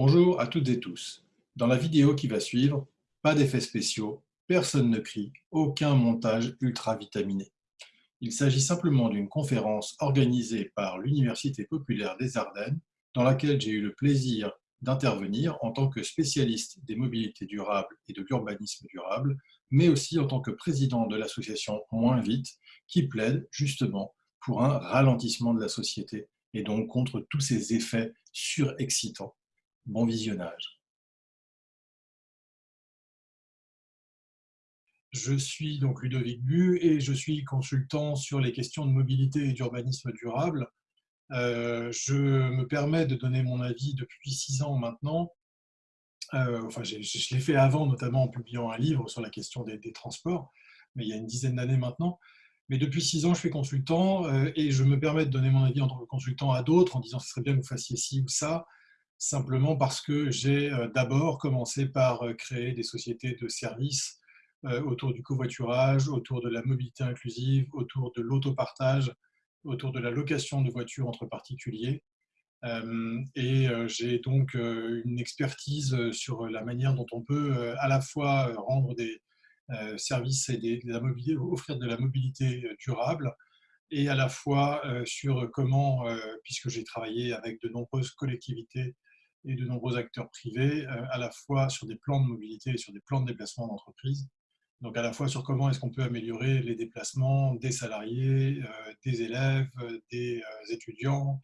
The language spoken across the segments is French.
Bonjour à toutes et tous. Dans la vidéo qui va suivre, pas d'effets spéciaux, personne ne crie, aucun montage ultra vitaminé. Il s'agit simplement d'une conférence organisée par l'Université populaire des Ardennes, dans laquelle j'ai eu le plaisir d'intervenir en tant que spécialiste des mobilités durables et de l'urbanisme durable, mais aussi en tant que président de l'association Moins Vite, qui plaide justement pour un ralentissement de la société et donc contre tous ces effets surexcitants Bon visionnage. Je suis donc Ludovic Bu et je suis consultant sur les questions de mobilité et d'urbanisme durable. Euh, je me permets de donner mon avis depuis six ans maintenant. Euh, enfin, je, l'ai fait avant, notamment en publiant un livre sur la question des, transports, mais il y a une dizaine d'années maintenant. Mais depuis six ans, je suis consultant euh, et je me permets de donner mon avis en tant que consultant à d'autres en disant ce serait bien que vous fassiez ci ou ça simplement parce que j'ai euh, d'abord commencé par euh, créer des sociétés de services euh, autour du covoiturage, autour de la mobilité inclusive, autour de l'autopartage, autour de la location de voitures entre particuliers. Et j'ai donc une expertise sur la manière dont on peut à la fois rendre des services et de la offrir de la mobilité durable, et à la fois sur comment, puisque j'ai travaillé avec de nombreuses collectivités et de nombreux acteurs privés, euh, à la fois sur des plans de mobilité et sur des plans de déplacement d'entreprise. Donc à la fois sur comment est-ce qu'on peut améliorer les déplacements des salariés, euh, des élèves, des euh, étudiants,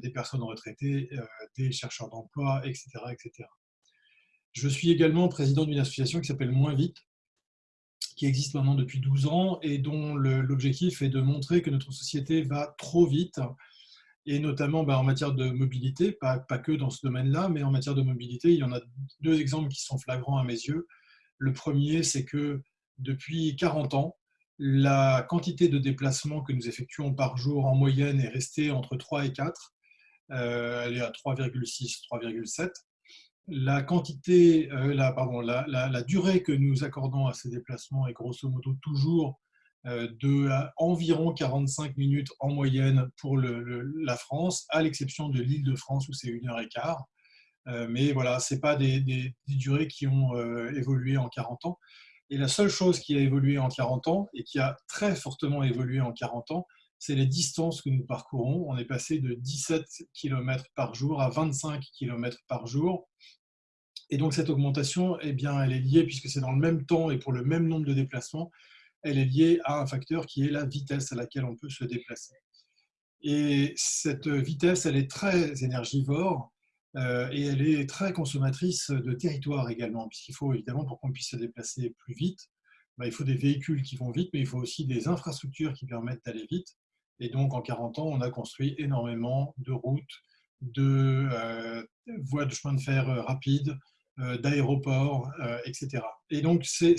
des personnes retraitées, des chercheurs d'emploi, etc., etc. Je suis également président d'une association qui s'appelle Moins Vite, qui existe maintenant depuis 12 ans et dont l'objectif est de montrer que notre société va trop vite et notamment bah, en matière de mobilité, pas, pas que dans ce domaine-là, mais en matière de mobilité, il y en a deux exemples qui sont flagrants à mes yeux. Le premier, c'est que depuis 40 ans, la quantité de déplacements que nous effectuons par jour en moyenne est restée entre 3 et 4. Euh, elle est à 3,6, 3,7. La quantité, euh, la, pardon, la, la, durée que nous accordons à ces déplacements est grosso modo toujours de environ 45 minutes en moyenne pour la France, à l'exception de l'île de France où c'est une heure et quart. Euh, mais voilà, ce pas des, durées qui ont euh, évolué en 40 ans. Et la seule chose qui a évolué en 40 ans, et qui a très fortement évolué en 40 ans, c'est les distances que nous parcourons. On est passé de 17 km par jour à 25 km par jour. Et donc cette augmentation, eh bien, elle est liée, puisque c'est dans le même temps et pour le même nombre de déplacements, elle est liée à un facteur qui est la vitesse à laquelle on peut se déplacer. Et cette vitesse, elle est très énergivore euh, et elle est très consommatrice de territoire également, puisqu'il faut évidemment, pour qu'on puisse se déplacer plus vite, bah, il faut des véhicules qui vont vite, mais il faut aussi des infrastructures qui permettent d'aller vite. Et donc, en 40 ans, on a construit énormément de routes, de euh, voies de chemin de fer euh, rapides, d'aéroports, etc. Et donc, c'est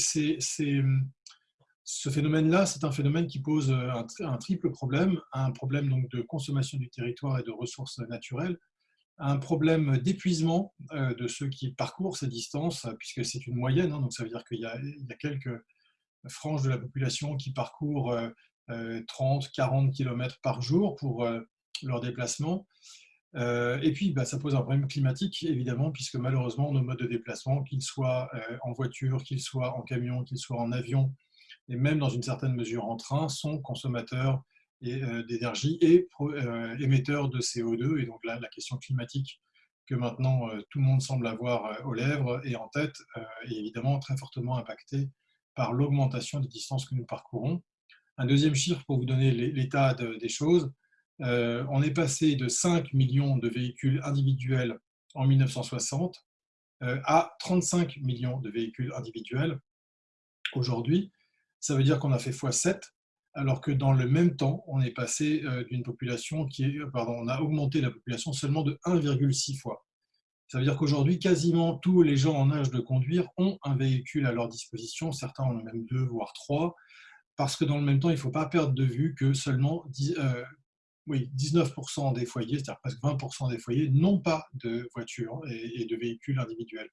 ce phénomène-là, c'est un phénomène qui pose euh, un, triple problème, un problème donc de consommation du territoire et de ressources naturelles, un problème d'épuisement euh, de ceux qui parcourent ces distances, puisque c'est une moyenne, hein, donc ça veut dire qu'il y, a quelques franges de la population qui parcourent 30, 40 km par jour pour euh, leur déplacement. Et puis, bah, ça pose un problème climatique, évidemment, puisque malheureusement, nos modes de déplacement, qu'ils soient en voiture, qu'ils soient en camion, qu'ils soient en avion, et même dans une certaine mesure en train, sont consommateurs euh, d'énergie et euh, émetteurs de CO2. Et donc là, la question climatique que maintenant euh, tout le monde semble avoir aux lèvres et en tête est évidemment très fortement impactée par l'augmentation des distances que nous parcourons. Un deuxième chiffre pour vous donner l'état des choses, on est passé de 5 millions de véhicules individuels en 1960 à 35 millions de véhicules individuels aujourd'hui ça veut dire qu'on a fait x7, alors que dans le même temps, on est passé euh, d'une population qui est, pardon, on a augmenté la population seulement de 1,6 fois. Ça veut dire qu'aujourd'hui, quasiment tous les gens en âge de conduire ont un véhicule à leur disposition, certains en ont même deux, voire trois, parce que dans le même temps, il ne faut pas perdre de vue que seulement 10, euh, oui, 19% des foyers, c'est-à-dire presque 20% des foyers, n'ont pas de voiture et, de véhicules individuels,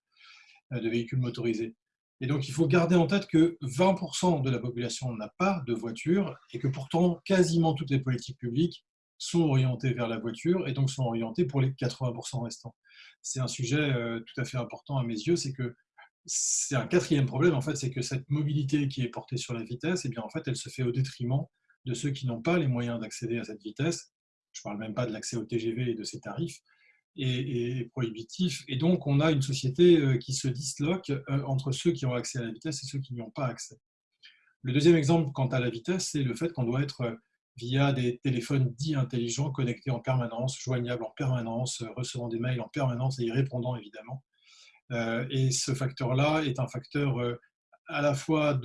euh, de véhicules motorisés. Et donc, il faut garder en tête que 20% de la population n'a pas de voiture et que pourtant, quasiment toutes les politiques publiques sont orientés vers la voiture et donc sont orientés pour les 80% restants. C'est un sujet tout à fait important à mes yeux, c'est que c'est un quatrième problème, en fait, c'est que cette mobilité qui est portée sur la vitesse, eh bien, en fait, elle se fait au détriment de ceux qui n'ont pas les moyens d'accéder à cette vitesse. Je ne parle même pas de l'accès au TGV et de ses tarifs et, prohibitifs. Et donc, on a une société euh, qui se disloque euh, entre ceux qui ont accès à la vitesse et ceux qui n'y ont pas accès. Le deuxième exemple quant à la vitesse, c'est le fait qu'on doit être euh, via des téléphones dits intelligents, connectés en permanence, joignables en permanence, recevant des mails en permanence et y répondant évidemment. Et ce facteur-là est un facteur à la fois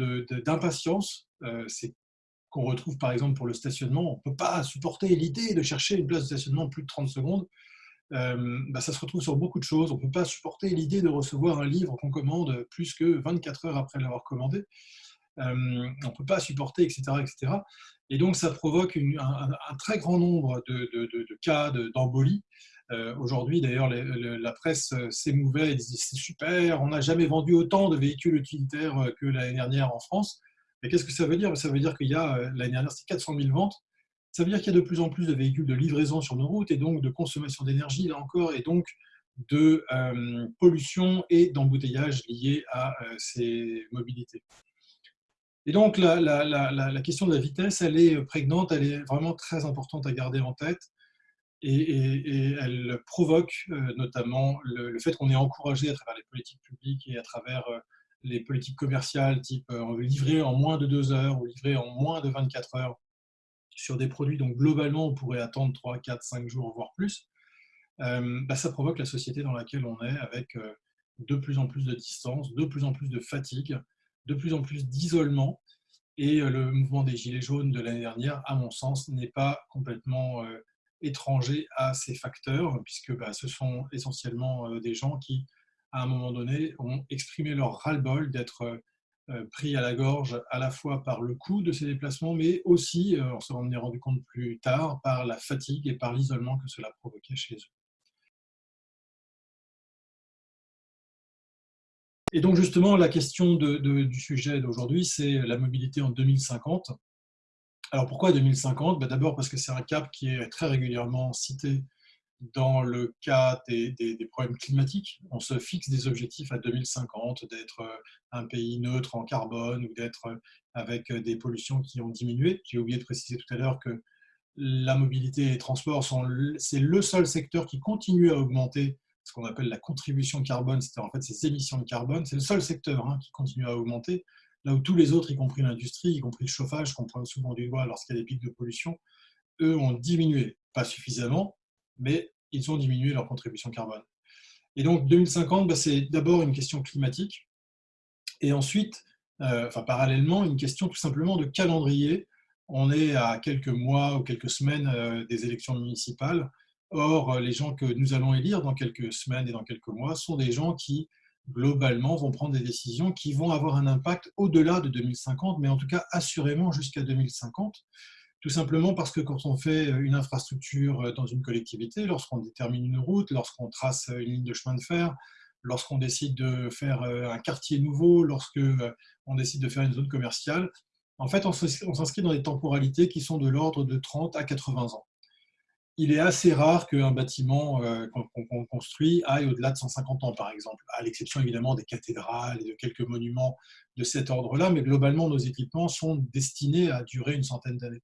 d'impatience, c'est qu'on retrouve par exemple pour le stationnement. On ne peut pas supporter l'idée de chercher une place de stationnement plus de 30 secondes. Bah, ça se retrouve sur beaucoup de choses. On ne peut pas supporter l'idée de recevoir un livre qu'on commande plus que 24 heures après l'avoir commandé. on ne peut pas supporter, etc. etc. Et donc, ça provoque un, très grand nombre de, de, de cas d'embolie euh, aujourd'hui, d'ailleurs, la presse euh, s'émouvait et disait c'est super, on n'a jamais vendu autant de véhicules utilitaires euh, que l'année dernière en France. Mais qu'est-ce que ça veut dire? Ça veut dire qu'il y a, l'année dernière, c'est 400 000 ventes. Ça veut dire qu'il y a de plus en plus de véhicules de livraison sur nos routes et donc de consommation d'énergie, là encore, et donc de pollution et d'embouteillage liés à ces mobilités. Et donc, la, question de la vitesse, elle est prégnante, elle est vraiment très importante à garder en tête et, elle provoque euh, notamment le, fait qu'on est encouragé à travers les politiques publiques et à travers euh, les politiques commerciales, type euh, livrer en moins de deux heures ou livrer en moins de 24 heures sur des produits dont globalement on pourrait attendre 3, 4, 5 jours, voire plus, bah, ça provoque la société dans laquelle on est avec de plus en plus de distance, de plus en plus de fatigue, de plus en plus d'isolement. Et le mouvement des Gilets jaunes de l'année dernière, à mon sens, n'est pas complètement étrangers à ces facteurs, puisque bah, ce sont essentiellement euh, des gens qui, à un moment donné, ont exprimé leur ras-le-bol d'être euh, pris à la gorge à la fois par le coût de ces déplacements, mais aussi, euh, on s'en est rendu compte plus tard, par la fatigue et par l'isolement que cela provoquait chez eux. Et donc justement, la question du sujet d'aujourd'hui, c'est la mobilité en 2050. Alors pourquoi 2050 ben, D'abord parce que c'est un cap qui est très régulièrement cité dans le cas des, problèmes climatiques. On se fixe des objectifs à 2050, d'être euh, un pays neutre en carbone ou d'être euh, avec euh, des pollutions qui ont diminué. J'ai oublié de préciser tout à l'heure que la mobilité et les transports, c'est le seul secteur qui continue à augmenter ce qu'on appelle la contribution carbone, c'est-à-dire en fait ces émissions de carbone. C'est le seul secteur hein, qui continue à augmenter là où tous les autres, y compris l'industrie, y compris le chauffage, qu'on prend souvent du doigt lorsqu'il y a des pics de pollution, eux ont diminué, pas suffisamment, mais ils ont diminué leur contribution carbone. Et donc 2050, bah, c'est d'abord une question climatique, et ensuite, euh, enfin parallèlement, une question tout simplement de calendrier. On est à quelques mois ou quelques semaines euh, des élections municipales. Or, les gens que nous allons élire dans quelques semaines et dans quelques mois sont des gens qui globalement, vont prendre des décisions qui vont avoir un impact au-delà de 2050, mais en tout cas assurément jusqu'à 2050. Tout simplement parce que quand on fait une infrastructure dans une collectivité, lorsqu'on détermine une route, lorsqu'on trace une ligne de chemin de fer, lorsqu'on décide de faire un quartier nouveau, lorsqu'on décide de faire une zone commerciale, en fait, on s'inscrit dans des temporalités qui sont de l'ordre de 30 à 80 ans il est assez rare qu'un bâtiment euh, qu'on construit aille au-delà de 150 ans, par exemple, à l'exception évidemment des cathédrales et de quelques monuments de cet ordre-là, mais globalement, nos équipements sont destinés à durer une centaine d'années.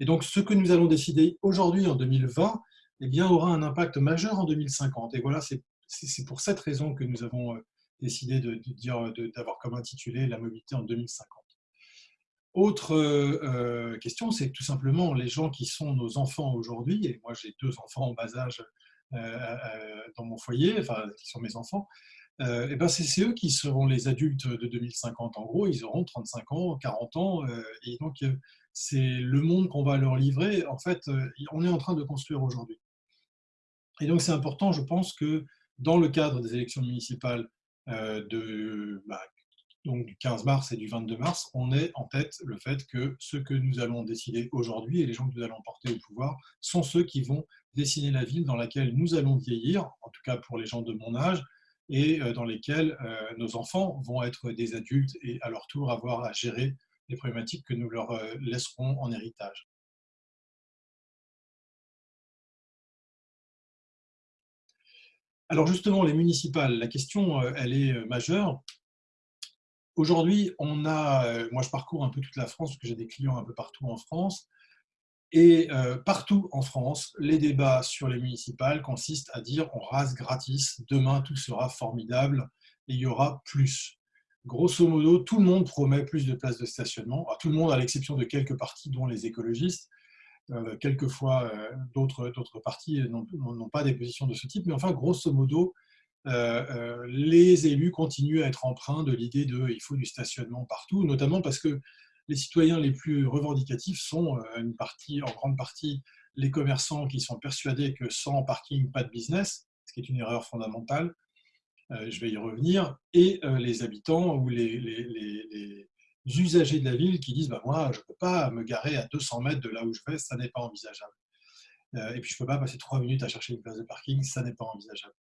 Et donc, ce que nous allons décider aujourd'hui, en 2020, eh bien, aura un impact majeur en 2050. Et voilà, c'est pour cette raison que nous avons euh, décidé d'avoir comme intitulé la mobilité en 2050. Autre euh, question, c'est tout simplement les gens qui sont nos enfants aujourd'hui, et moi j'ai deux enfants en bas âge euh, euh, dans mon foyer, enfin qui sont mes enfants, et ben c'est eux qui seront les adultes de 2050. En gros, ils auront 35 ans, 40 ans, et donc c'est le monde qu'on va leur livrer. En fait, on est en train de construire aujourd'hui. Et donc c'est important, je pense, que dans le cadre des élections municipales de, bah, donc du 15 mars et du 22 mars, on est en tête le fait que ceux que nous allons décider aujourd'hui et les gens que nous allons porter au pouvoir sont ceux qui vont dessiner la ville dans laquelle nous allons vieillir, en tout cas pour les gens de mon âge, et euh, dans lesquels euh, nos enfants vont être des adultes et à leur tour avoir à gérer les problématiques que nous leur euh, laisserons en héritage. Alors justement, les municipales, la question, euh, elle est euh, majeure. Aujourd'hui, on a, moi je parcours un peu toute la France, parce que j'ai des clients un peu partout en France, et partout en France, les débats sur les municipales consistent à dire on rase gratis, demain tout sera formidable et il y aura plus. Grosso modo, tout le monde promet plus de places de stationnement, tout le monde à l'exception de quelques partis, dont les écologistes, euh, quelquefois, euh, d'autres partis n'ont pas des positions de ce type, mais enfin, grosso modo, euh, les élus continuent à être empreints de l'idée de il faut du stationnement partout, notamment parce que les citoyens les plus revendicatifs sont en grande partie les commerçants qui sont persuadés que sans parking, pas de business, ce qui est une erreur fondamentale, je vais y revenir, et les habitants ou les, usagers de la ville qui disent bah, Moi, je ne peux pas me garer à 200 mètres de là où je vais, ça n'est pas envisageable. Euh, et puis, je ne peux pas passer trois minutes à chercher une place de parking, ça n'est pas envisageable.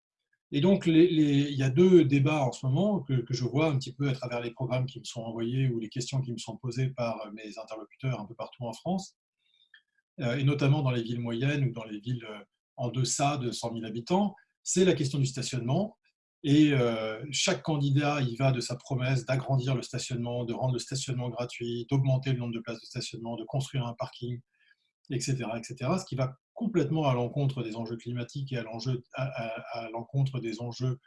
Et donc, il y a deux débats en ce moment que, je vois un petit peu à travers les programmes qui me sont envoyés ou les questions qui me sont posées par mes interlocuteurs un peu partout en France, euh, et notamment dans les villes moyennes ou dans les villes euh, en deçà de 100 000 habitants, c'est la question du stationnement. Et euh, chaque candidat y va de sa promesse d'agrandir le stationnement, de rendre le stationnement gratuit, d'augmenter le nombre de places de stationnement, de construire un parking, etc. ce qui va complètement à l'encontre des enjeux climatiques et à l'encontre des enjeux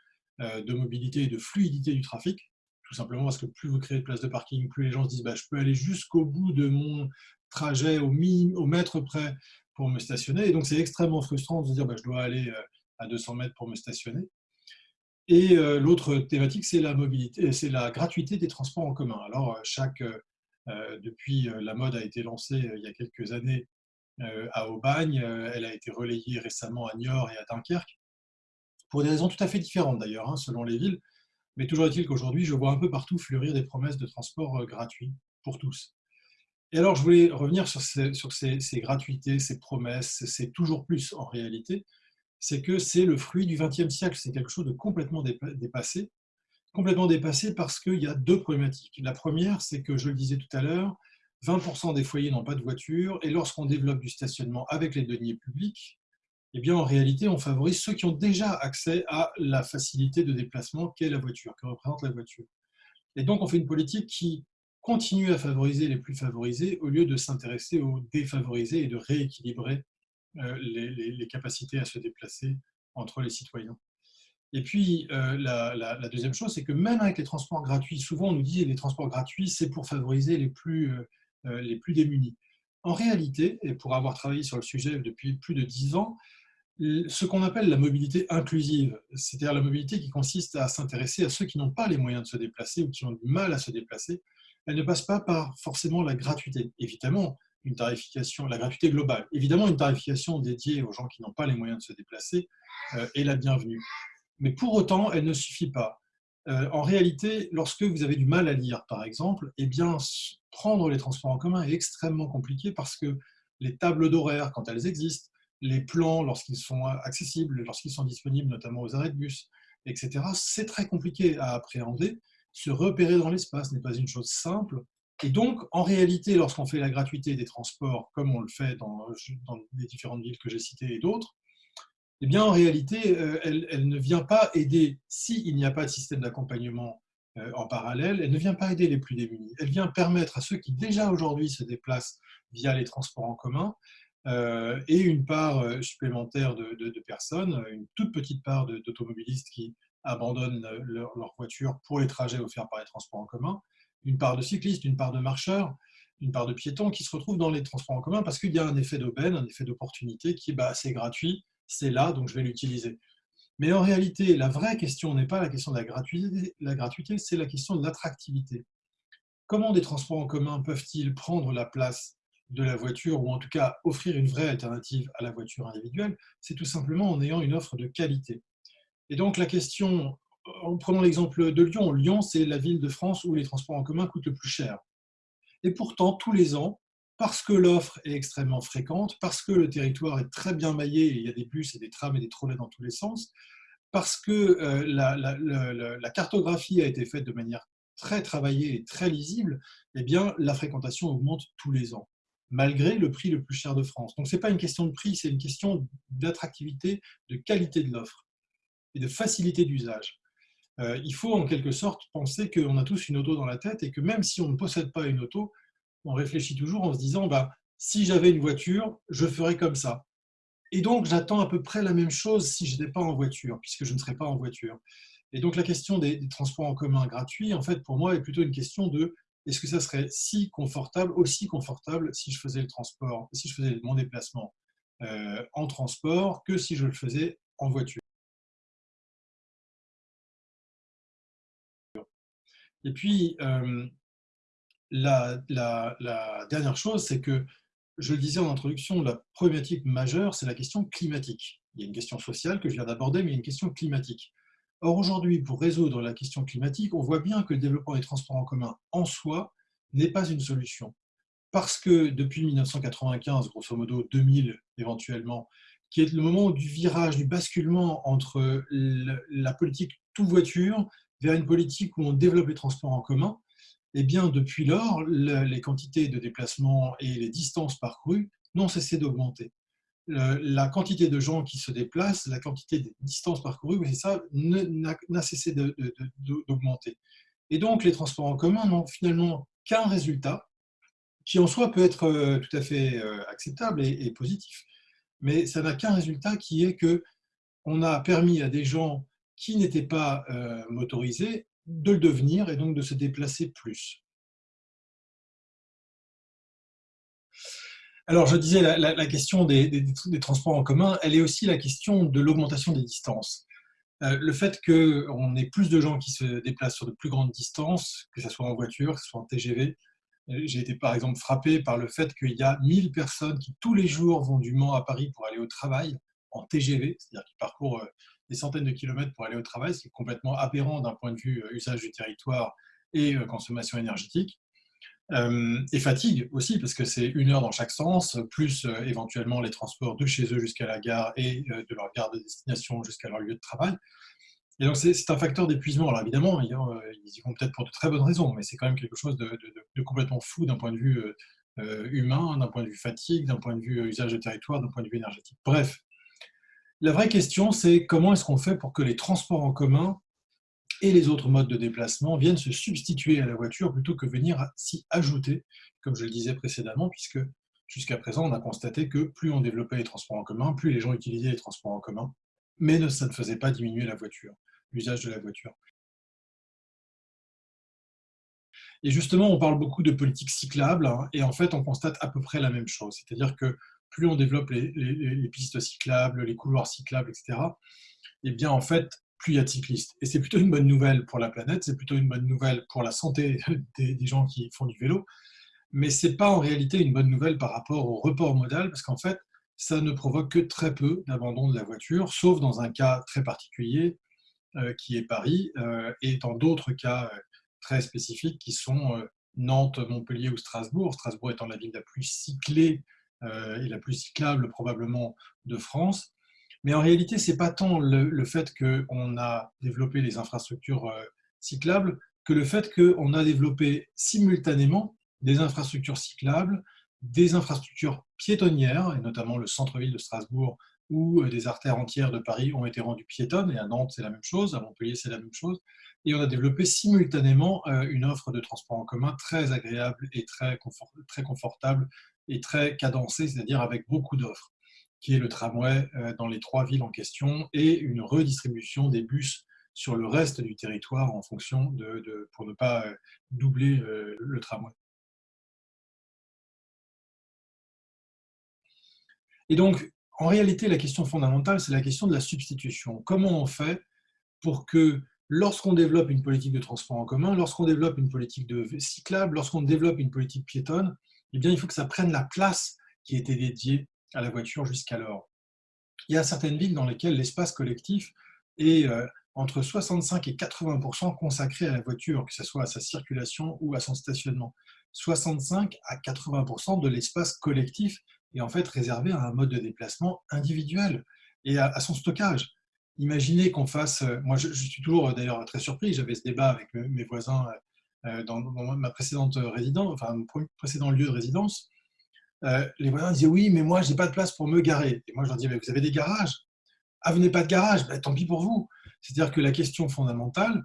euh, de mobilité et de fluidité du trafic. Tout simplement parce que plus vous créez de places de parking, plus les gens se disent bah, je peux aller jusqu'au bout de mon trajet au, au mètre près pour me stationner. Et donc c'est extrêmement frustrant de se dire bah, je dois aller euh, à 200 mètres pour me stationner. Et euh, l'autre thématique, c'est la mobilité, c'est la gratuité des transports en commun. Alors, euh, chaque, euh, depuis la mode a été lancée il y a quelques années à Aubagne, elle a été relayée récemment à Niort et à Dunkerque, pour des raisons tout à fait différentes d'ailleurs, hein, selon les villes. Mais toujours est-il qu'aujourd'hui, je vois un peu partout fleurir des promesses de transport gratuits pour tous. Et alors, je voulais revenir sur ces gratuités, ces promesses, c'est toujours plus en réalité, c'est que c'est le fruit du XXe siècle. C'est quelque chose de complètement dépassé. Complètement dépassé parce qu'il y a deux problématiques. La première, c'est que, je le disais tout à l'heure, 20% des foyers n'ont pas de voiture, et lorsqu'on développe du stationnement avec les deniers publics, eh bien, en réalité, on favorise ceux qui ont déjà accès à la facilité de déplacement qu'est la voiture, que représente la voiture. Et donc, on fait une politique qui continue à favoriser les plus favorisés au lieu de s'intéresser aux défavorisés et de rééquilibrer euh, les, capacités à se déplacer entre les citoyens. Et puis, euh, la, deuxième chose, c'est que même avec les transports gratuits, souvent on nous dit que les transports gratuits, c'est pour favoriser les plus, euh, les plus démunis. En réalité, et pour avoir travaillé sur le sujet depuis plus de dix ans, ce qu'on appelle la mobilité inclusive, c'est-à-dire la mobilité qui consiste à s'intéresser à ceux qui n'ont pas les moyens de se déplacer ou qui ont du mal à se déplacer, elle ne passe pas par forcément la gratuité. Évidemment, une tarification, la gratuité globale. Évidemment, une tarification dédiée aux gens qui n'ont pas les moyens de se déplacer euh, est la bienvenue. Mais pour autant, elle ne suffit pas. Euh, en réalité, lorsque vous avez du mal à lire, par exemple, eh bien, prendre les transports en commun est extrêmement compliqué parce que les tables d'horaire, quand elles existent, les plans, lorsqu'ils sont accessibles, lorsqu'ils sont disponibles, notamment aux arrêts de bus, etc., c'est très compliqué à appréhender. Se repérer dans l'espace n'est pas une chose simple et donc, en réalité, lorsqu'on fait la gratuité des transports, comme on le fait dans, les différentes villes que j'ai citées et d'autres, eh bien, en réalité, euh, elle, ne vient pas aider, s'il n'y a pas de système d'accompagnement euh, en parallèle, elle ne vient pas aider les plus démunis. Elle vient permettre à ceux qui déjà aujourd'hui se déplacent via les transports en commun euh, et une part supplémentaire de, personnes, une toute petite part d'automobilistes qui abandonnent leur, leur voiture pour les trajets offerts par les transports en commun, une part de cyclistes, une part de marcheurs, une part de piétons qui se retrouvent dans les transports en commun parce qu'il y a un effet d'aubaine, un effet d'opportunité qui est bah, c'est gratuit, c'est là, donc je vais l'utiliser. Mais en réalité, la vraie question n'est pas la question de la gratuité, la gratuité c'est la question de l'attractivité. Comment des transports en commun peuvent-ils prendre la place de la voiture, ou en tout cas offrir une vraie alternative à la voiture individuelle? C'est tout simplement en ayant une offre de qualité. Et donc la question prenons l'exemple de Lyon. Lyon, c'est la ville de France où les transports en commun coûtent le plus cher. Et pourtant, tous les ans, parce que l'offre est extrêmement fréquente, parce que le territoire est très bien maillé, et il y a des bus et des trams et des trolleys dans tous les sens, parce que euh, la, cartographie a été faite de manière très travaillée et très lisible, eh bien, la fréquentation augmente tous les ans, malgré le prix le plus cher de France. Donc, ce n'est pas une question de prix, c'est une question d'attractivité, de qualité de l'offre. et de facilité d'usage. Euh, il faut en quelque sorte penser qu'on a tous une auto dans la tête et que même si on ne possède pas une auto, on réfléchit toujours en se disant bah, si j'avais une voiture, je ferais comme ça. Et donc, j'attends à peu près la même chose si je n'étais pas en voiture, puisque je ne serais pas en voiture. Et donc, la question des, transports en commun gratuits, en fait, pour moi, est plutôt une question de est-ce que ça serait si confortable, aussi confortable, si je faisais le transport, si je faisais mon déplacement euh, en transport que si je le faisais en voiture? Et puis, la, dernière chose, c'est que, je le disais en introduction, la problématique majeure, c'est la question climatique. Il y a une question sociale que je viens d'aborder, mais il y a une question climatique. Or, aujourd'hui, pour résoudre la question climatique, on voit bien que le développement des transports en commun en soi n'est pas une solution parce que depuis 1995, grosso modo 2000 éventuellement, qui est le moment du virage, du basculement entre la politique tout voiture vers une politique où on développe les transports en commun, eh bien depuis lors, les quantités de déplacements et les distances parcourues n'ont cessé d'augmenter. La quantité de gens qui se déplacent, la quantité de distances parcourues, c'est ça, n'a cessé d'augmenter. Et donc les transports en commun n'ont finalement qu'un résultat, qui en soi peut être euh, tout à fait euh, acceptable et, positif. Mais ça n'a qu'un résultat qui est que on a permis à des gens qui n'étaient pas euh, motorisés de le devenir et donc de se déplacer plus. Alors, je disais, la, question des, transports en commun, elle est aussi la question de l'augmentation des distances. le fait qu'on ait plus de gens qui se déplacent sur de plus grandes distances, que ce soit en voiture, que ce soit en TGV, j'ai été par exemple frappé par le fait qu'il y a 1000 personnes qui tous les jours vont du Mans à Paris pour aller au travail en TGV, c'est-à-dire qui parcourent euh, des centaines de kilomètres pour aller au travail, ce qui est complètement aberrant d'un point de vue euh, usage du territoire et euh, consommation énergétique. et fatigue aussi, parce que c'est une heure dans chaque sens, plus éventuellement les transports de chez eux jusqu'à la gare et de leur gare de destination jusqu'à leur lieu de travail. Et donc, c'est un facteur d'épuisement. Alors, évidemment, ils y vont peut-être pour de très bonnes raisons, mais c'est quand même quelque chose de, complètement fou d'un point de vue euh, euh, humain, d'un point de vue fatigue, d'un point de vue euh, usage de territoire, d'un point de vue énergétique. Bref, la vraie question, c'est comment est-ce qu'on fait pour que les transports en commun et les autres modes de déplacement viennent se substituer à la voiture plutôt que venir s'y ajouter, comme je le disais précédemment, puisque jusqu'à présent, on a constaté que plus on développait les transports en commun, plus les gens utilisaient les transports en commun, mais ça ne faisait pas diminuer la voiture l'usage de la voiture. Et justement, on parle beaucoup de politique cyclable, hein, et en fait, on constate à peu près la même chose. C'est-à-dire que plus on développe les, pistes cyclables, les couloirs cyclables, etc., et eh bien, en fait, plus il y a de cyclistes. Et c'est plutôt une bonne nouvelle pour la planète, c'est plutôt une bonne nouvelle pour la santé des, gens qui font du vélo, mais ce n'est pas en réalité une bonne nouvelle par rapport au report modal, parce qu'en fait, ça ne provoque que très peu d'abandon de la voiture, sauf dans un cas très particulier, euh, qui est Paris, euh, et dans d'autres cas euh, très spécifiques qui sont Nantes, Montpellier ou Strasbourg, Strasbourg étant la ville la plus cyclée et la plus cyclable probablement de France. Mais en réalité, ce n'est pas tant le, fait qu'on a développé les infrastructures cyclables que le fait qu'on a développé simultanément des infrastructures cyclables, des infrastructures piétonnières, et notamment le centre-ville de Strasbourg où euh, des artères entières de Paris ont été rendues piétonnes, et à Nantes c'est la même chose, à Montpellier c'est la même chose, et on a développé simultanément euh, une offre de transport en commun très agréable et très, très confortable et très cadencée, c'est-à-dire avec beaucoup d'offres, qui est le tramway euh, dans les trois villes en question, et une redistribution des bus sur le reste du territoire en fonction de, pour ne pas doubler le tramway. Et donc, en réalité, la question fondamentale, c'est la question de la substitution. Comment on fait pour que lorsqu'on développe une politique de transport en commun, lorsqu'on développe une politique de cyclable, lorsqu'on développe une politique piétonne, eh bien, il faut que ça prenne la place qui était dédiée à la voiture jusqu'alors. Il y a certaines villes dans lesquelles l'espace collectif est euh, entre 65 et 80% consacré à la voiture, que ce soit à sa circulation ou à son stationnement. 65 à 80% de l'espace collectif est en fait réservé à un mode de déplacement individuel et à, son stockage. Imaginez qu'on fasse, euh, moi je, suis toujours euh, d'ailleurs très surpris, j'avais ce débat avec mes voisins euh, dans, ma précédente résidence, enfin mon précédent lieu de résidence, les voisins disaient oui, mais moi j'ai pas de place pour me garer. Et moi je leur disais, vous avez des garages? Ah, vous n'avez pas de garage? Ben, Tant pis pour vous. C'est-à-dire que la question fondamentale,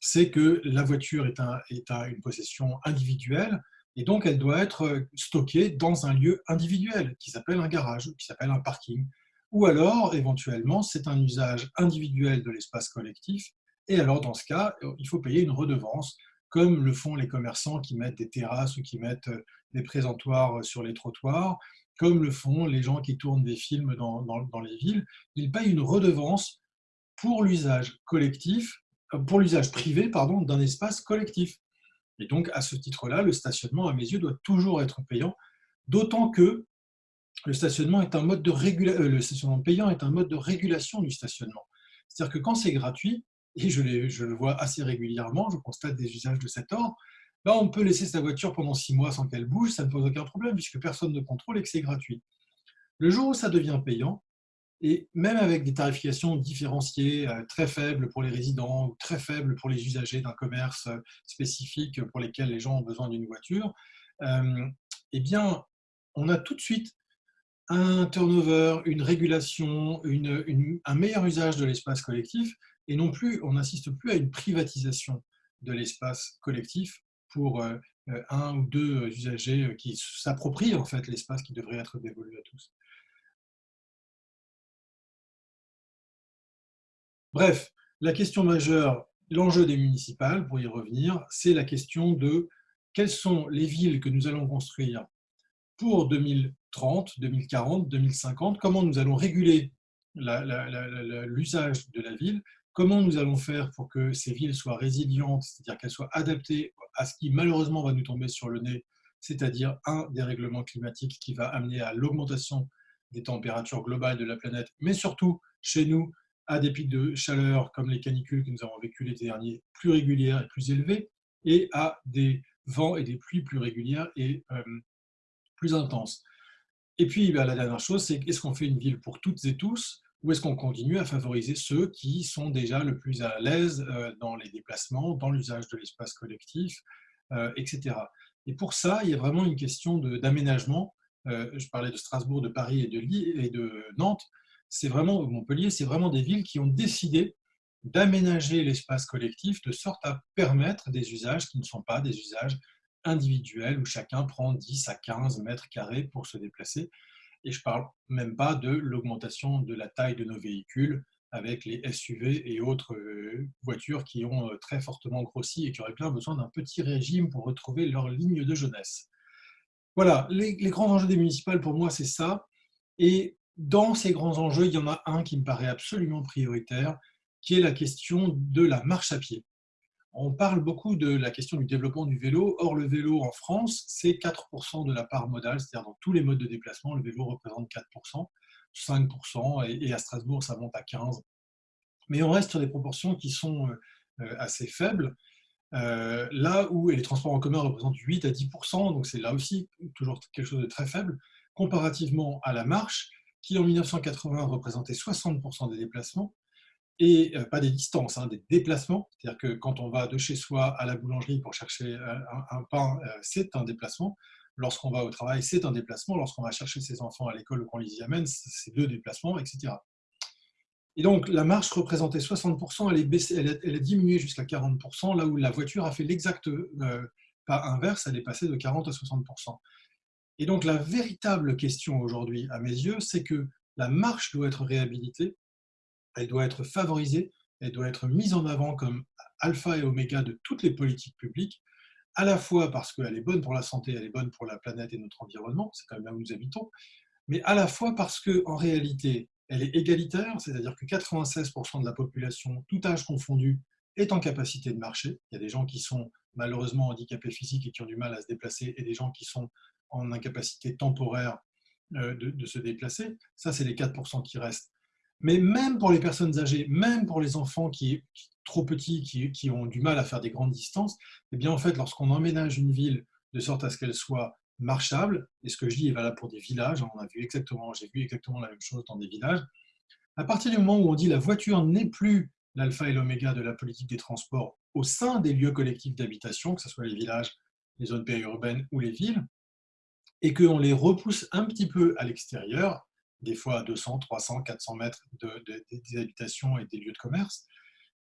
c'est que la voiture est, une possession individuelle et donc elle doit être stockée dans un lieu individuel qui s'appelle un garage, qui s'appelle un parking. Ou alors, éventuellement, c'est un usage individuel de l'espace collectif et alors, dans ce cas, il faut payer une redevance, comme le font les commerçants qui mettent des terrasses ou qui mettent des présentoirs sur les trottoirs, comme le font les gens qui tournent des films dans, les villes. Ils payent une redevance pour l'usage collectif pour l'usage privé pardon, d'un espace collectif. Et donc, à ce titre-là, le stationnement, à mes yeux, doit toujours être payant, d'autant que le stationnement, est un mode de euh, le stationnement payant est un mode de régulation du stationnement. C'est-à-dire que quand c'est gratuit, et je, le vois assez régulièrement, je constate des usages de cet ordre, là, on peut laisser sa voiture pendant six mois sans qu'elle bouge, ça ne pose aucun problème, puisque personne ne contrôle et que c'est gratuit. Le jour où ça devient payant, et même avec des tarifications différenciées euh, très faibles pour les résidents ou très faibles pour les usagers d'un commerce euh, spécifique pour lesquels les gens ont besoin d'une voiture, euh, eh bien, on a tout de suite un turnover, une régulation, un meilleur usage de l'espace collectif, et non plus, on n'assiste plus à une privatisation de l'espace collectif pour un ou deux usagers qui s'approprient en fait l'espace qui devrait être dévolu à tous. Bref, la question majeure, l'enjeu des municipales, pour y revenir, c'est la question de quelles sont les villes que nous allons construire pour 2030, 2040, 2050, comment nous allons réguler l'usage de la ville, comment nous allons faire pour que ces villes soient résilientes, c'est-à-dire qu'elles soient adaptées à ce qui malheureusement va nous tomber sur le nez, c'est-à-dire un dérèglement climatique qui va amener à l'augmentation des températures globales de la planète, mais surtout chez nous, à des pics de chaleur comme les canicules que nous avons vécu l'été dernier, plus régulières et plus élevées, et à des vents et des pluies plus régulières et euh, plus intenses. Et puis, bah, la dernière chose, c'est est-ce qu'on fait une ville pour toutes et tous ou est-ce qu'on continue à favoriser ceux qui sont déjà le plus à l'aise euh, dans les déplacements, dans l'usage de l'espace collectif, euh, etc. Et pour ça, il y a vraiment une question d'aménagement. je parlais de Strasbourg, de Paris et de, et de Nantes c'est vraiment, Montpellier, c'est vraiment des villes qui ont décidé d'aménager l'espace collectif de sorte à permettre des usages qui ne sont pas des usages individuels où chacun prend 10 à 15 mètres carrés pour se déplacer. Et je ne parle même pas de l'augmentation de la taille de nos véhicules avec les SUV et autres euh, voitures qui ont euh, très fortement grossi et qui auraient bien besoin d'un petit régime pour retrouver leur ligne de jeunesse. Voilà, les, les grands enjeux des municipales pour moi, c'est ça. Et dans ces grands enjeux, il y en a un qui me paraît absolument prioritaire, qui est la question de la marche à pied. On parle beaucoup de la question du développement du vélo. Or, le vélo en France, c'est 4% de la part modale, c'est-à-dire dans tous les modes de déplacement, le vélo représente 4%, 5%, et à Strasbourg, ça monte à 15%. Mais on reste sur des proportions qui sont euh, euh, assez faibles. Euh, là où les transports en commun représentent 8 à 10%, donc c'est là aussi toujours quelque chose de très faible, comparativement à la marche, qui en 1980 représentait 60% des déplacements, et euh, pas des distances, hein, des déplacements. C'est-à-dire que quand on va de chez soi à la boulangerie pour chercher euh, un, pain, euh, c'est un déplacement. Lorsqu'on va au travail, c'est un déplacement. Lorsqu'on va chercher ses enfants à l'école ou qu'on les y amène, c'est deux déplacements, etc. Et donc, la marche représentait 60%, elle, est baissée, jusqu'à 40%, là où la voiture a fait l'exact pas inverse, elle est passée de 40 à 60%. Et donc la véritable question aujourd'hui, à mes yeux, c'est que la marche doit être réhabilitée, elle doit être favorisée, elle doit être mise en avant comme alpha et oméga de toutes les politiques publiques, à la fois parce qu'elle est bonne pour la santé, elle est bonne pour la planète et notre environnement, c'est quand même là où nous habitons, mais à la fois parce qu'en réalité, elle est égalitaire, c'est-à-dire que 96% de la population, tout âge confondu, est en capacité de marcher. Il y a des gens qui sont malheureusement handicapés physiques et qui ont du mal à se déplacer, et des gens qui sont en incapacité temporaire euh, de, se déplacer. Ça, c'est les 4% qui restent. Mais même pour les personnes âgées, même pour les enfants qui, trop petits, qui, ont du mal à faire des grandes distances, eh bien en fait, lorsqu'on emménage une ville de sorte à ce qu'elle soit marchable, et ce que je dis est valable pour des villages, on a vu exactement, j'ai vu exactement la même chose dans des villages, à partir du moment où on dit la voiture n'est plus l'alpha et l'oméga de la politique des transports au sein des lieux collectifs d'habitation, que ce soit les villages, les zones périurbaines ou les villes, et qu'on les repousse un petit peu à l'extérieur, des fois à 200, 300, 400 mètres de, des habitations et des lieux de commerce,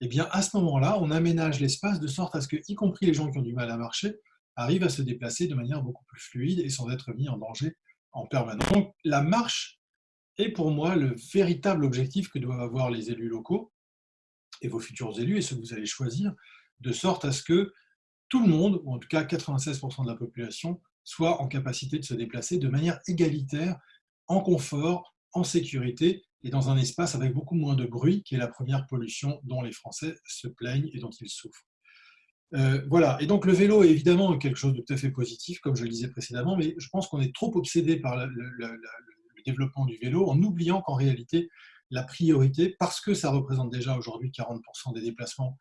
eh bien, à ce moment-là, on aménage l'espace de sorte à ce que, y compris les gens qui ont du mal à marcher, arrivent à se déplacer de manière beaucoup plus fluide et sans être mis en danger en permanence. Donc, la marche est pour moi le véritable objectif que doivent avoir les élus locaux et vos futurs élus et ceux que vous allez choisir, de sorte à ce que tout le monde, ou en tout cas 96% de la population, soit en capacité de se déplacer de manière égalitaire, en confort, en sécurité et dans un espace avec beaucoup moins de bruit, qui est la première pollution dont les Français se plaignent et dont ils souffrent. Euh, voilà, et donc le vélo est évidemment quelque chose de tout à fait positif, comme je le disais précédemment, mais je pense qu'on est trop obsédé par le, développement du vélo en oubliant qu'en réalité, la priorité, parce que ça représente déjà aujourd'hui 40% des déplacements,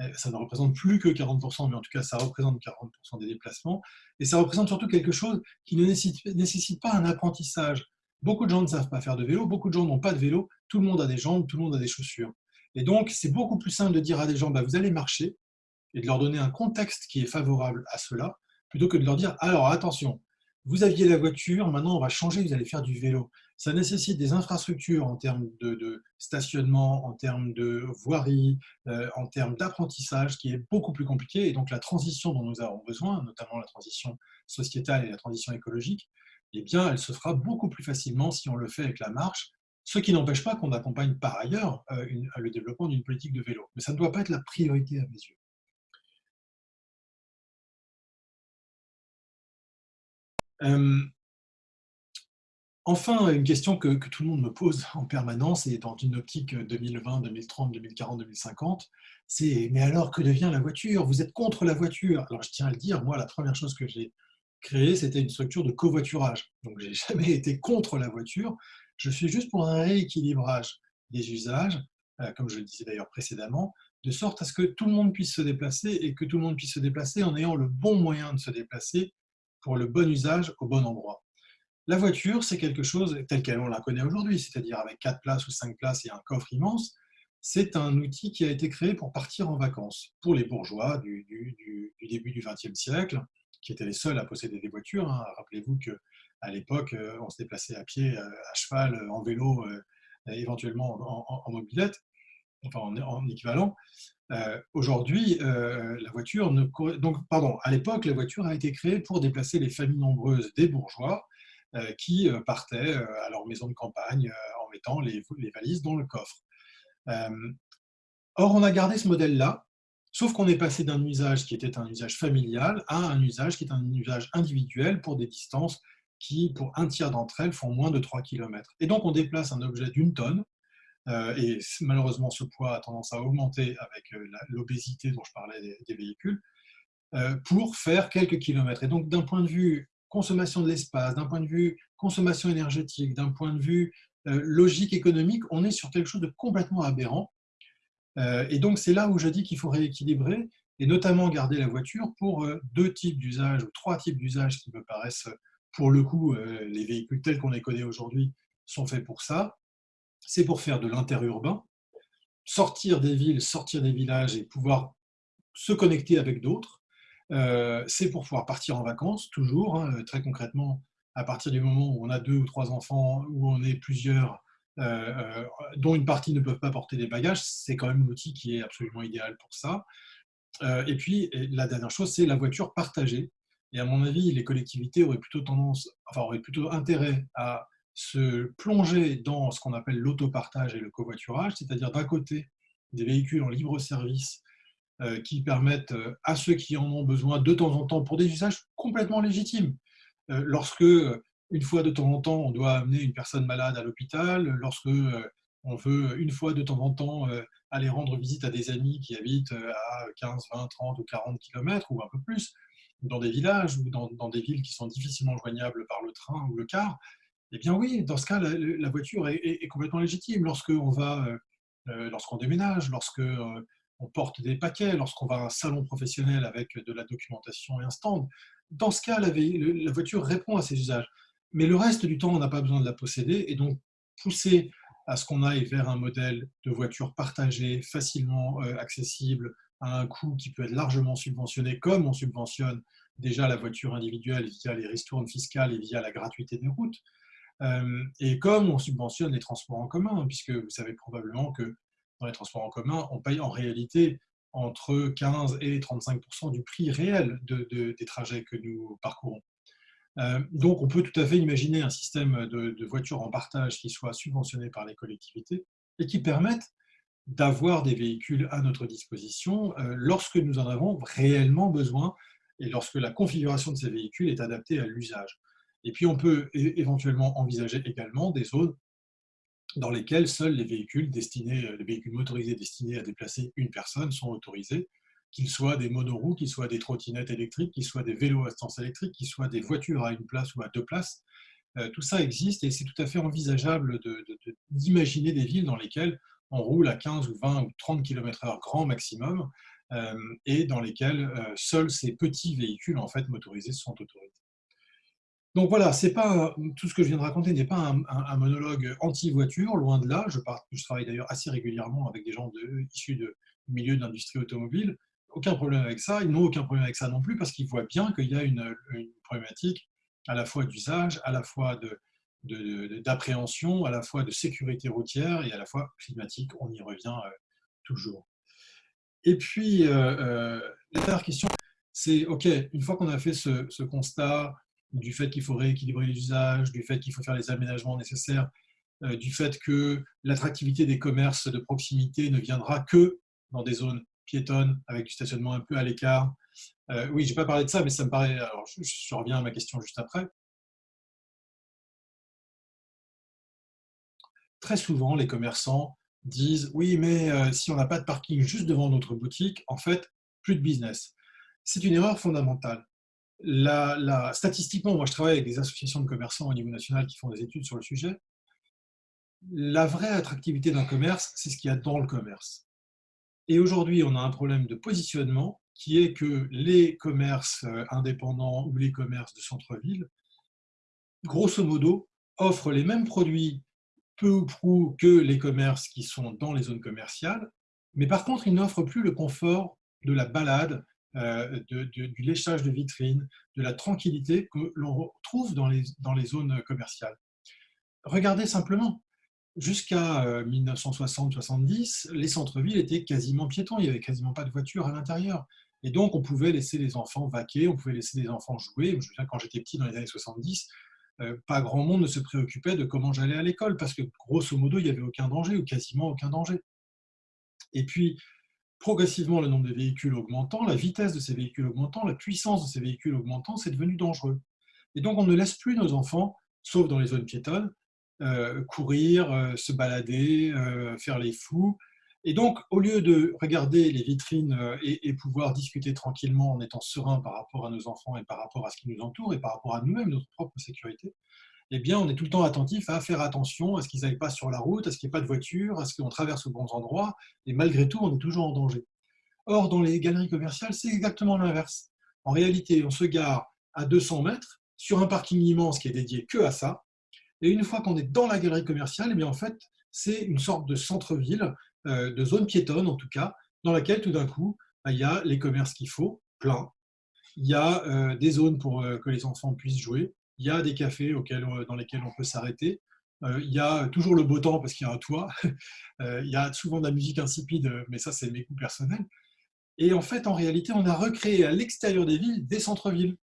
euh, ça ne représente plus que 40%, mais en tout cas ça représente 40% des déplacements, et ça représente surtout quelque chose qui ne nécessite pas un apprentissage. Beaucoup de gens ne savent pas faire de vélo, beaucoup de gens n'ont pas de vélo, tout le monde a des jambes, tout le monde a des chaussures. Et donc, c'est beaucoup plus simple de dire à des gens, bah, vous allez marcher, et de leur donner un contexte qui est favorable à cela, plutôt que de leur dire, alors attention, vous aviez la voiture, maintenant on va changer, vous allez faire du vélo. Ça nécessite des infrastructures en termes de, stationnement, en termes de voirie, euh, en termes d'apprentissage, qui est beaucoup plus compliqué. Et donc la transition dont nous avons besoin, notamment la transition sociétale et la transition écologique, eh bien, elle se fera beaucoup plus facilement si on le fait avec la marche, ce qui n'empêche pas qu'on accompagne par ailleurs euh, le développement d'une politique de vélo. Mais ça ne doit pas être la priorité à mes yeux. Euh, enfin, une question que, tout le monde me pose en permanence et dans une optique 2020, 2030, 2040, 2050, c'est « mais alors que devient la voiture? Vous êtes contre la voiture ?» Alors je tiens à le dire, moi la première chose que j'ai créée, c'était une structure de covoiturage. Donc j'ai jamais été contre la voiture, je suis juste pour un rééquilibrage des usages, euh, comme je le disais d'ailleurs précédemment, de sorte à ce que tout le monde puisse se déplacer et que tout le monde puisse se déplacer en ayant le bon moyen de se déplacer pour le bon usage au bon endroit. La voiture, c'est quelque chose tel qu'elle on la connaît aujourd'hui, c'est-à-dire avec 4 places ou 5 places et un coffre immense. C'est un outil qui a été créé pour partir en vacances, pour les bourgeois du, début du XXe siècle, qui étaient les seuls à posséder des voitures. Hein. Rappelez-vous qu'à l'époque, euh, on se déplaçait à pied, euh, à cheval, euh, en vélo, éventuellement en, mobilette, enfin en équivalent. Aujourd'hui, la voiture ne... Donc, pardon, à l'époque, la voiture a été créée pour déplacer les familles nombreuses des bourgeois qui partaient à leur maison de campagne en mettant les, valises dans le coffre. or, on a gardé ce modèle-là, sauf qu'on est passé d'un usage qui était un usage familial à un usage qui est un usage individuel pour des distances qui, pour un tiers d'entre elles, font moins de 3 km. Et donc, on déplace un objet d'une tonne euh, et malheureusement, ce poids a tendance à augmenter avec euh, l'obésité dont je parlais des, véhicules, euh, pour faire quelques kilomètres. Et donc, d'un point de vue consommation de l'espace, d'un point de vue consommation énergétique, d'un point de vue logique économique, on est sur quelque chose de complètement aberrant. Et donc, c'est là où je dis qu'il faut rééquilibrer, et notamment garder la voiture pour deux types d'usages, ou trois types d'usages qui me paraissent, pour le coup, les véhicules tels qu'on les connaît aujourd'hui sont faits pour ça c'est pour faire de l'interurbain, sortir des villes, sortir des villages et pouvoir se connecter avec d'autres. Euh, c'est pour pouvoir partir en vacances, toujours, hein, très concrètement, à partir du moment où on a deux ou trois enfants, où on est plusieurs, euh, euh, dont une partie ne peuvent pas porter des bagages, c'est quand même un outil qui est absolument idéal pour ça. et puis, la dernière chose, c'est la voiture partagée. Et à mon avis, les collectivités auraient plutôt tendance, enfin, auraient plutôt intérêt à se plonger dans ce qu'on appelle l'autopartage et le covoiturage, c'est-à-dire d'un côté des véhicules en libre service euh, qui permettent euh, à ceux qui en ont besoin de temps en temps pour des usages complètement légitimes. Euh, lorsque, une fois de temps en temps, on doit amener une personne malade à l'hôpital, lorsque on veut, une fois de temps en temps, aller rendre visite à des amis qui habitent à 15, 20, 30 ou 40 km ou un peu plus, dans des villages ou dans, des villes qui sont difficilement joignables par le train ou le car, eh bien oui, dans ce cas, la, voiture est, complètement légitime. Lorsqu'on va, euh, euh, lorsqu'on déménage, lorsqu'on euh, on porte des paquets, lorsqu'on va à un salon professionnel avec de la documentation et un stand, dans ce cas, la voiture répond à ces usages. Mais le reste du temps, on n'a pas besoin de la posséder et donc pousser à ce qu'on aille vers un modèle de voiture partagée, facilement accessible, à un coût qui peut être largement subventionné, comme on subventionne déjà la voiture individuelle via les ristournes fiscales et via la gratuité des routes. Euh, et comme on subventionne les transports en commun, puisque vous savez probablement que dans les transports en commun, on paye en réalité entre 15 et 35% du prix réel des trajets que nous parcourons. Euh, donc, on peut tout à fait imaginer un système de, voitures en partage qui soit subventionné par les collectivités et qui permette d'avoir des véhicules à notre disposition euh, lorsque nous en avons réellement besoin et lorsque la configuration de ces véhicules est adaptée à l'usage. Et puis, on peut éventuellement envisager également des zones dans lesquelles seuls les véhicules, véhicules motorisés destinés à déplacer une personne sont autorisés, qu'ils soient des monoroues, qu'ils soient des trottinettes électriques, qu'ils soient des vélos à assistance électrique, qu'ils soient des voitures à une place ou à deux places. Euh, tout ça existe et c'est tout à fait envisageable d'imaginer des villes dans lesquelles on roule à 15 ou 20 ou 30 km/h grand maximum euh, et dans lesquelles euh, seuls ces petits véhicules en fait motorisés sont autorisés. Donc voilà, pas tout ce que je viens de raconter n'est pas un, monologue anti-voiture, loin de là. Je, travaille d'ailleurs assez régulièrement avec des gens de, issus du milieu de l'industrie automobile aucun problème avec ça, ils n'ont aucun problème avec ça non plus parce qu'ils voient bien qu'il y a une, problématique à la fois d'usage, à la fois d'appréhension, à la fois de sécurité routière et à la fois climatique. On y revient euh, toujours. Et puis, euh, euh, la dernière question, c'est, OK, une fois qu'on a fait ce constat du fait qu'il faut rééquilibrer les usages, du fait qu'il faut faire les aménagements nécessaires, du fait que l'attractivité des commerces de proximité ne viendra que dans des zones avec du stationnement un peu à l'écart. Euh, oui, je n'ai pas parlé de ça, mais ça me paraît... Alors, je, reviens à ma question juste après. Très souvent, les commerçants disent « Oui, mais euh, si on n'a pas de parking juste devant notre boutique, en fait, plus de business. » C'est une erreur fondamentale. La, statistiquement, moi je travaille avec des associations de commerçants au niveau national qui font des études sur le sujet. La vraie attractivité d'un commerce, c'est ce qu'il y a dans le commerce. Et aujourd'hui, on a un problème de positionnement qui est que les commerces euh, indépendants ou les commerces de centre-ville, grosso modo, offrent les mêmes produits peu ou prou que les commerces qui sont dans les zones commerciales, mais par contre, ils n'offrent plus le confort de la balade, euh, du léchage de vitrines, de la tranquillité que l'on retrouve dans les, dans les zones commerciales. Regardez simplement, jusqu'à 1960-70, euh, les centres-villes étaient quasiment piétons, il n'y avait quasiment pas de voitures à l'intérieur. Et donc, on pouvait laisser les enfants vaquer, on pouvait laisser les enfants jouer. Je me souviens, quand j'étais petit, dans les années 70, euh, pas grand monde ne se préoccupait de comment j'allais à l'école, parce que grosso modo, il n'y avait aucun danger, ou quasiment aucun danger. Et puis, progressivement, le nombre de véhicules augmentant, la vitesse de ces véhicules augmentant, la puissance de ces véhicules augmentant, c'est devenu dangereux. Et donc, on ne laisse plus nos enfants, sauf dans les zones piétonnes, courir, euh, se balader, euh, faire les fous. Et donc, au lieu de regarder les vitrines et, pouvoir discuter tranquillement en étant serein par rapport à nos enfants et par rapport à ce qui nous entoure et par rapport à nous-mêmes, notre propre sécurité, eh bien, on est tout le temps attentif à faire attention à ce qu'ils n'aillent pas sur la route, à ce qu'il n'y ait pas de voiture, à ce qu'on traverse aux bons endroits, et malgré tout, on est toujours en danger. Or, dans les galeries commerciales, c'est exactement l'inverse. En réalité, on se gare à 200 mètres sur un parking immense qui est dédié que à ça, et une fois qu'on est dans la galerie commerciale, eh bien en fait, c'est une sorte de centre-ville, euh, de zone piétonne en tout cas, dans laquelle tout d'un coup, bah, il y a les commerces qu'il faut, plein. Il y a euh, des zones pour euh, que les enfants puissent jouer. Il y a des cafés auxquels, dans lesquels on peut s'arrêter. il y a toujours le beau temps parce qu'il y a un toit. il y a souvent de la musique insipide, mais ça, c'est mes goûts personnels. Et en fait, en réalité, on a recréé à l'extérieur des villes des centres-villes.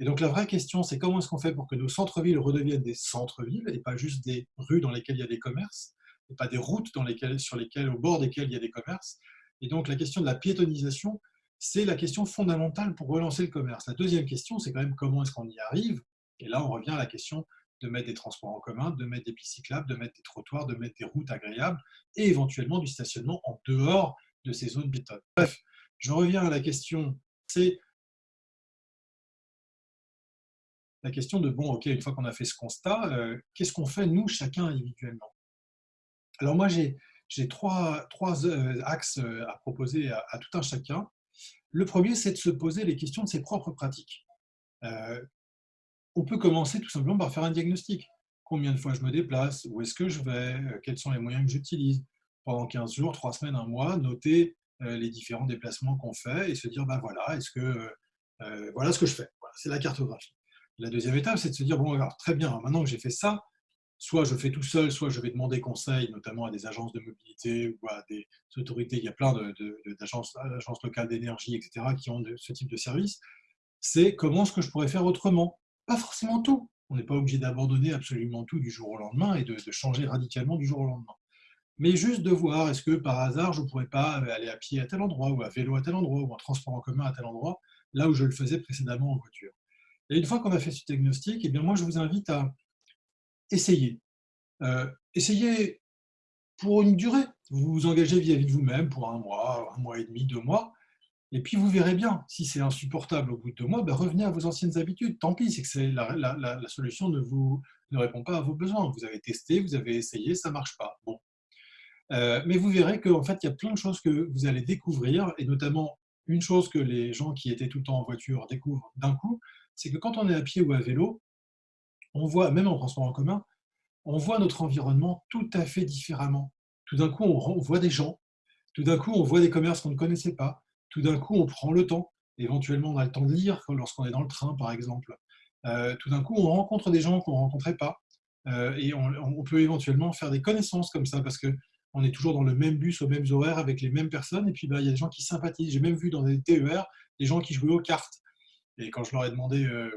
Et donc la vraie question, c'est comment est-ce qu'on fait pour que nos centres-villes redeviennent des centres-villes et pas juste des rues dans lesquelles il y a des commerces, et pas des routes sur lesquelles, au bord desquelles il y a des commerces? Et donc la question de la piétonisation, c'est la question fondamentale pour relancer le commerce. La deuxième question, c'est quand même comment est-ce qu'on y arrive? Et là, on revient à la question de mettre des transports en commun, de mettre des pistes cyclables, de mettre des trottoirs, de mettre des routes agréables et éventuellement du stationnement en dehors de ces zones piétonnes. Bref, je reviens à la question, c'est la question de, bon, OK, une fois qu'on a fait ce constat, euh, qu'est-ce qu'on fait, nous, chacun individuellement? Alors moi, j'ai trois, euh, axes euh, à proposer à, tout un chacun. Le premier, c'est de se poser les questions de ses propres pratiques. on peut commencer tout simplement par faire un diagnostic. Combien de fois je me déplace? Où est-ce que je vais? Quels sont les moyens que j'utilise? Pendant 15 jours, 3 semaines, un mois, noter les différents déplacements qu'on fait et se dire, ben voilà, est-ce que voilà ce que je fais. c'est la cartographie. La deuxième étape, c'est de se dire, bon, alors très bien, maintenant que j'ai fait ça, soit je fais tout seul, soit je vais demander conseil, notamment à des agences de mobilité ou à des autorités. Il y a plein d'agences locales d'énergie, etc., qui ont ce type de service. C'est comment est-ce que je pourrais faire autrement? Pas forcément tout. On n'est pas obligé d'abandonner absolument tout du jour au lendemain et de, changer radicalement du jour au lendemain. Mais juste de voir, est-ce que par hasard, je ne pourrais pas aller à pied à tel endroit, ou à vélo à tel endroit, ou en transport en commun à tel endroit, là où je le faisais précédemment en voiture? Et une fois qu'on a fait ce diagnostic, eh bien moi, je vous invite à essayez. Euh, essayez pour une durée. Vous vous engagez vis-à-vis de vous-même pour un mois, un mois et demi, deux mois. Et puis vous verrez bien, si c'est insupportable au bout de deux mois, ben revenez à vos anciennes habitudes. Tant pis, c'est que la, la, solution ne, vous, ne répond pas à vos besoins. Vous avez testé, vous avez essayé, ça ne marche pas. Bon. Euh, mais vous verrez qu'en fait, il y a plein de choses que vous allez découvrir, et notamment une chose que les gens qui étaient tout le temps en voiture découvrent d'un coup, c'est que quand on est à pied ou à vélo, on voit, même en transport en commun, on voit notre environnement tout à fait différemment. Tout d'un coup, on voit des gens, tout d'un coup, on voit des commerces qu'on ne connaissait pas, tout d'un coup, on prend le temps, éventuellement, on a le temps de lire lorsqu'on est dans le train, par exemple. Euh, tout d'un coup, on rencontre des gens qu'on ne rencontrait pas, euh, et on, peut éventuellement faire des connaissances comme ça, parce qu'on est toujours dans le même bus, aux mêmes horaires, avec les mêmes personnes, et puis bah, il y a des gens qui sympathisent. J'ai même vu dans des TER des gens qui jouaient aux cartes. Et quand je leur ai demandé euh,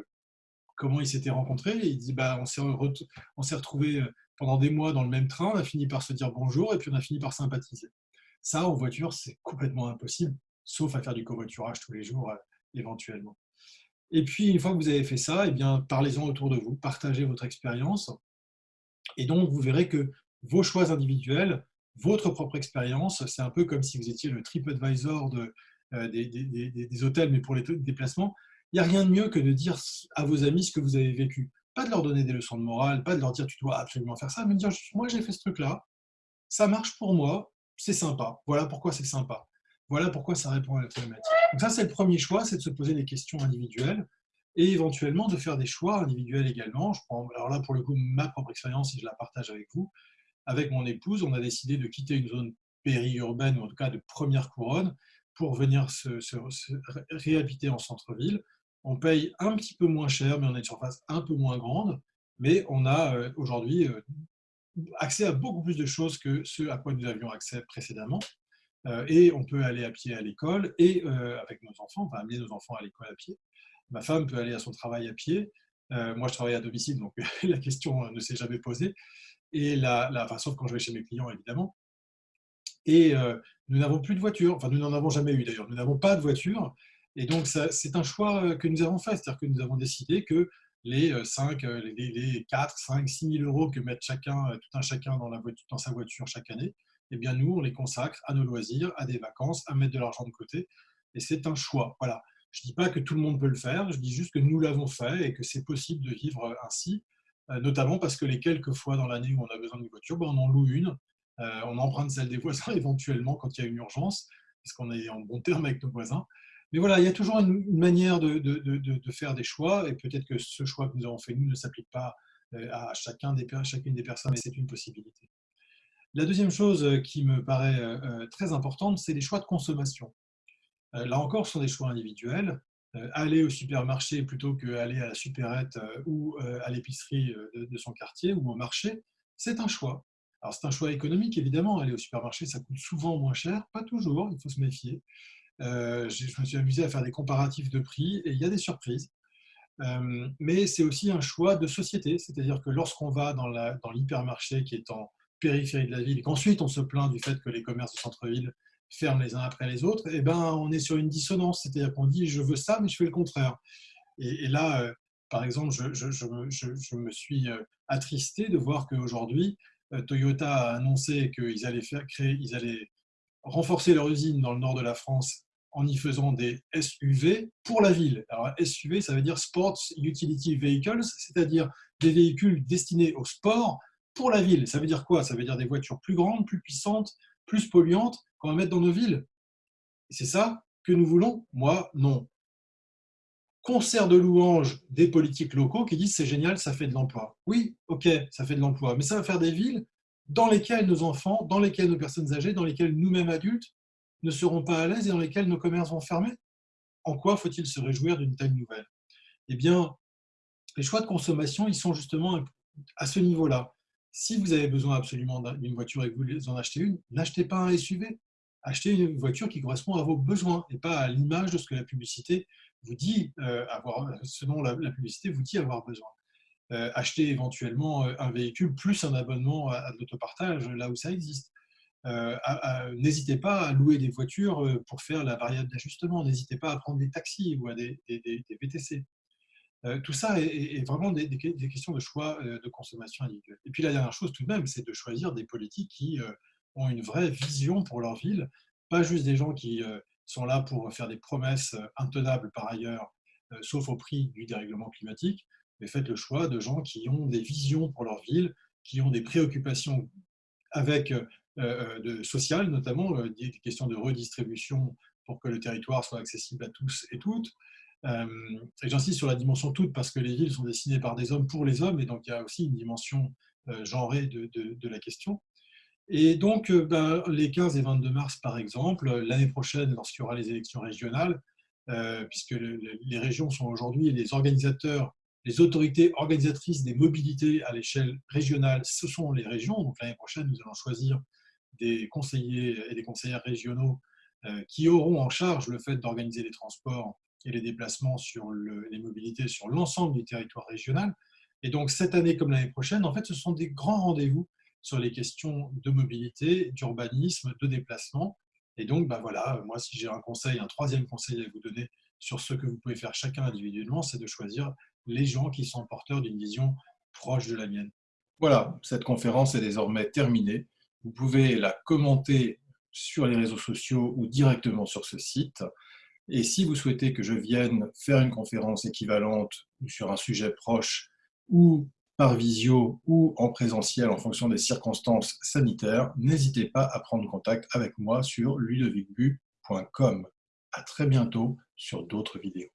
comment ils s'étaient rencontrés. il dit bah, on s'est retrouvés euh, pendant des mois dans le même train, on a fini par se dire bonjour et puis on a fini par sympathiser. Ça, en voiture, c'est complètement impossible, sauf à faire du covoiturage tous les jours, euh, éventuellement. Et puis, une fois que vous avez fait ça, eh parlez-en autour de vous, partagez votre expérience. Et donc, vous verrez que vos choix individuels, votre propre expérience, c'est un peu comme si vous étiez le TripAdvisor de, euh, des, des, hôtels, mais pour les déplacements il n'y a rien de mieux que de dire à vos amis ce que vous avez vécu. Pas de leur donner des leçons de morale, pas de leur dire tu dois absolument faire ça, mais de dire moi j'ai fait ce truc-là, ça marche pour moi, c'est sympa. Voilà pourquoi c'est sympa. Voilà pourquoi ça répond à la problématique. Donc ça, c'est le premier choix, c'est de se poser des questions individuelles et éventuellement de faire des choix individuels également. Je prends, alors là, pour le coup, ma propre expérience et je la partage avec vous. Avec mon épouse, on a décidé de quitter une zone périurbaine, ou en tout cas de première couronne, pour venir se réhabiter en centre-ville on paye un petit peu moins cher, mais on a une surface un peu moins grande, mais on a euh, aujourd'hui euh, accès à beaucoup plus de choses que ce à quoi nous avions accès précédemment. Euh, et on peut aller à pied à l'école et avec nos enfants, va amener nos enfants à l'école à pied. Ma femme peut aller à son travail à pied. moi, je travaille à domicile, donc la question ne s'est jamais posée. Et la, la enfin, sauf quand je vais chez mes clients, évidemment. Et nous n'avons plus de voiture. Enfin, nous n'en avons jamais eu d'ailleurs. Nous n'avons pas de voiture. Et donc, c'est un choix euh, que nous avons fait, c'est-à-dire que nous avons décidé que les 5, euh, euh, les 4, 5, 6 000 euros que met chacun, tout un chacun dans sa voiture chaque année, eh bien nous, on les consacre à nos loisirs, à des vacances, à mettre de l'argent de côté. Et c'est un choix. Voilà. Je ne dis pas que tout le monde peut le faire, je dis juste que nous l'avons fait et que c'est possible de vivre ainsi, notamment parce que les quelques fois dans l'année où on a besoin d'une voiture, ben on en loue une, on emprunte celle des voisins éventuellement quand il y a une urgence, parce qu'on est en bon terme avec nos voisins. Mais voilà, il y a toujours une, manière de, faire des choix, et peut-être que ce choix que nous avons fait, nous, ne s'applique pas euh, à chacun des, chacune des personnes, mais c'est une possibilité. La deuxième chose euh, qui me paraît euh, très importante, c'est les choix de consommation. Là encore, ce sont des choix individuels. Aller au supermarché plutôt qu'aller à la supérette ou à l'épicerie de son quartier ou au marché, c'est un choix. Alors c'est un choix économique, évidemment. Aller au supermarché, ça coûte souvent moins cher, pas toujours, il faut se méfier. Euh, je me suis amusé à faire des comparatifs de prix et il y a des surprises. Euh, mais c'est aussi un choix de société, c'est-à-dire que lorsqu'on va dans l'hypermarché qui est en périphérie de la ville et qu'ensuite on se plaint du fait que les commerces de centre-ville ferment les uns après les autres, et eh ben, on est sur une dissonance, c'est-à-dire qu'on dit je veux ça mais je fais le contraire. Et, là, euh, par exemple, je, me suis attristé de voir qu'aujourd'hui, Toyota a annoncé qu'ils allaient, créer, ils allaient renforcer leur usine dans le nord de la France en y faisant des SUV pour la ville. Alors SUV, ça veut dire Sports Utility Vehicles, c'est-à-dire des véhicules destinés au sport pour la ville. Ça veut dire quoi? Ça veut dire des voitures plus grandes, plus puissantes, plus polluantes qu'on va mettre dans nos villes. C'est ça que nous voulons Moi, non. Concert de louanges des politiques locaux qui disent c'est génial, ça fait de l'emploi. Oui, ok, ça fait de l'emploi, mais ça va faire des villes dans lesquels nos enfants, dans lesquels nos personnes âgées, dans lesquels nous-mêmes adultes ne seront pas à l'aise et dans lesquels nos commerces vont fermer En quoi faut-il se réjouir d'une telle nouvelle? Eh bien, les choix de consommation, ils sont justement à ce niveau-là. Si vous avez besoin absolument d'une voiture et que vous en achetez une, n'achetez pas un SUV. Achetez une voiture qui correspond à vos besoins et pas à l'image de ce que la publicité vous dit euh, avoir, selon la, publicité vous dit avoir besoin. Euh, achetez éventuellement un véhicule plus un abonnement à, l'autopartage là où ça existe. N'hésitez pas à louer des voitures pour faire la variable d'ajustement. N'hésitez pas à prendre des taxis ou à des, des, des VTC. Euh, tout ça est, vraiment des, questions de choix euh, de consommation individuelle. Et puis la dernière chose tout de même, c'est de choisir des politiques qui euh, ont une vraie vision pour leur ville, pas juste des gens qui sont là pour faire des promesses intenables par ailleurs, sauf au prix du dérèglement climatique, mais faites le choix de gens qui ont des visions pour leur ville, qui ont des préoccupations avec de sociales, notamment des questions de redistribution pour que le territoire soit accessible à tous et toutes, euh, et j'insiste sur la dimension toute parce que les villes sont dessinées par des hommes pour les hommes, et donc il y a aussi une dimension euh, genrée de, la question. Et donc, euh, ben, les 15 et 22 mars, par exemple, l'année prochaine, lorsqu'il y aura les élections régionales, puisque les régions sont aujourd'hui les organisateurs, les autorités organisatrices des mobilités à l'échelle régionale, ce sont les régions. Donc l'année prochaine, nous allons choisir des conseillers et des conseillères régionaux qui auront en charge le fait d'organiser les transports et les déplacements sur les mobilités sur l'ensemble du territoire régional. Et donc, cette année comme l'année prochaine, en fait, ce sont des grands rendez-vous sur les questions de mobilité, d'urbanisme, de déplacement. Et donc, ben voilà, moi, si j'ai un conseil, un troisième conseil à vous donner sur ce que vous pouvez faire chacun individuellement, c'est de choisir les gens qui sont porteurs d'une vision proche de la mienne. Voilà, cette conférence est désormais terminée. Vous pouvez la commenter sur les réseaux sociaux ou directement sur ce site. Et si vous souhaitez que je vienne faire une conférence équivalente sur un sujet proche ou par visio ou en présentiel en fonction des circonstances sanitaires, n'hésitez pas à prendre contact avec moi sur ludovicbu.com. À très bientôt sur d'autres vidéos.